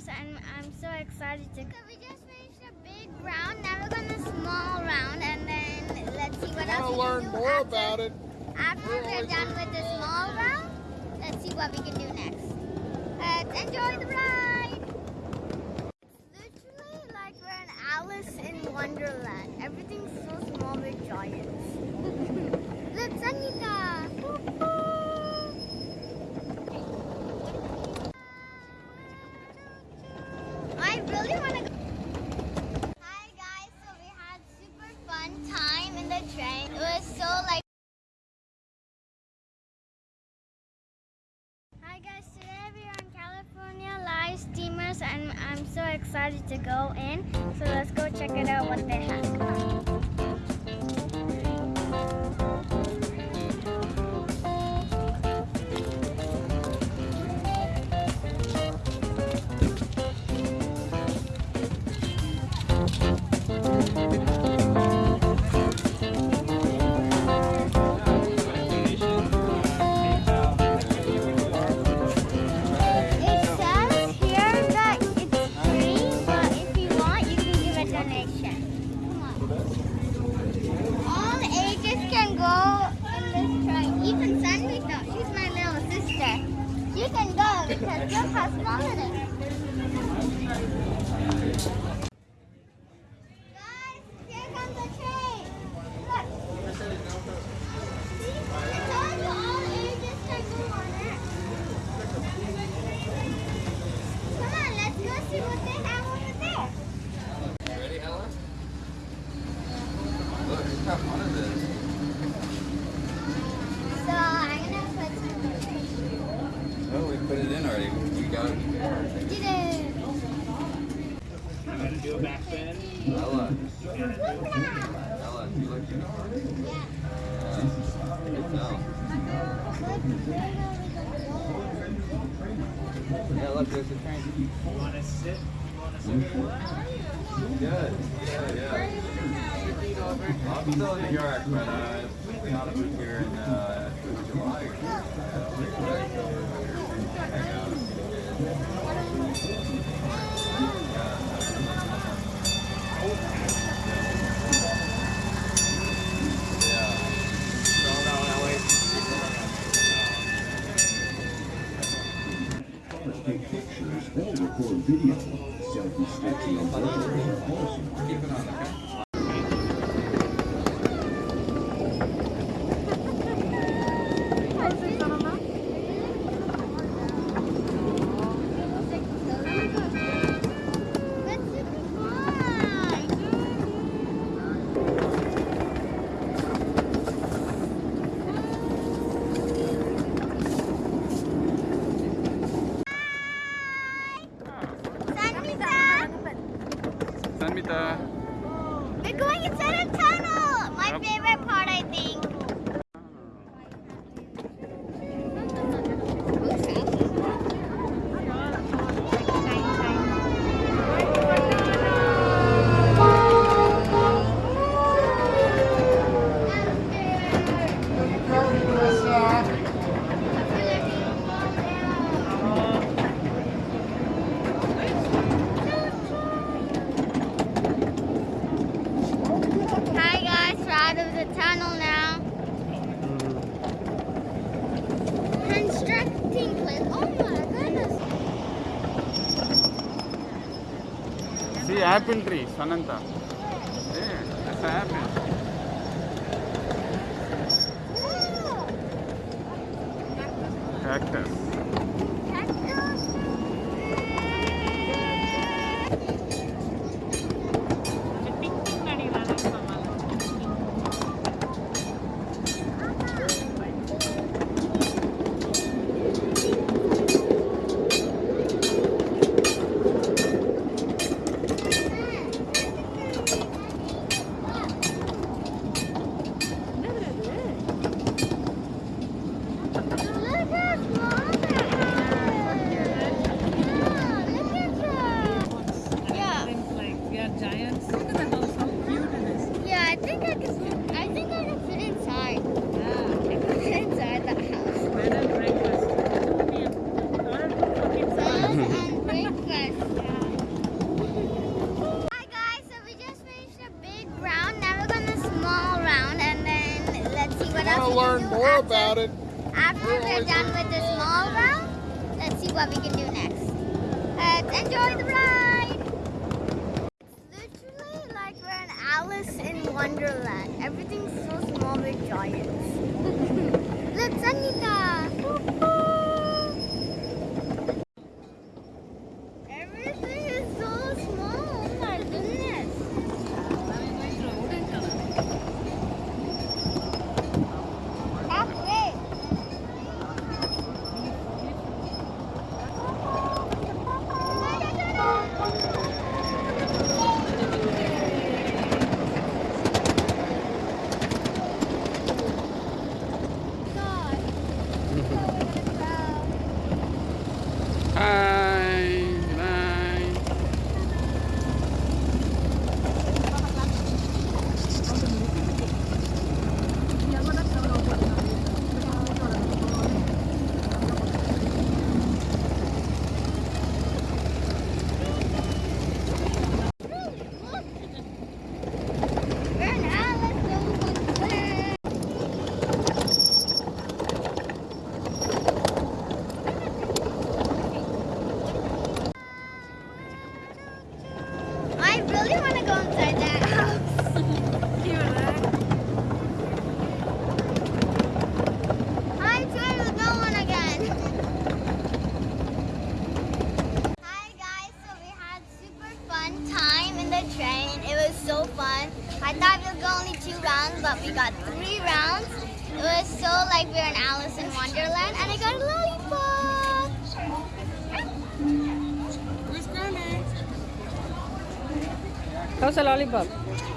steamers and I'm so excited to. So we just finished a big round. Now we're going to small round and then let's see what else we to can learn do more after, about it. After We're we're done with the small round, let's see what we can do next. Let's enjoy the ride. It's literally like we're in Alice in Wonderland. Everything's so small with giants. Look, Sanita. I really want to go. Hi guys, so we had super fun time in the train. It was so like. Hi guys, today we are on California Live Steamers and I'm so excited to go in. So let's go check it out what they have. All ages can go in this train. Even Sanvita, she's my little sister. She can go because look how small it is. Guys, here comes the train. Look. See, it tells you all ages can go on it. Come on, let's go see what they have over there. You ready, Ella? Look, look how fun it is. So I'm gonna put some. Oh, we put it in already. We got it. We did it. I'm going to do a back bend. Ella, Look. Ella, do you like unicorn? Yeah. Yeah. I can tell. Yeah, look, there's a train. You want to sit? You want to sit? Good. Yeah, yeah. I'm still in New York, but uh, we on a booth here in uh, July. take pictures or record video. Selfie sticks and photos are Keep it on, okay? See apple tree, Sananta. Hey, that's an apple. Cactus. About it. After we're done with the small round, let's see what we can do next. Let's enjoy the ride. It's literally like we're in Alice in Wonderland. Everything's so small with giants. Look, Sanita. Everything is so small. Oh my goodness. Halfway. Hi. Bye. We're in Alice in Wonderland. I really want to go inside that house. I swear there's no one again. Hi guys, so we had super fun time in the train. It was so fun. I thought we would go only two rounds, but we got three rounds. It was so like we were in Alice in Wonderland, and I got a lollipop. How's the lollipop?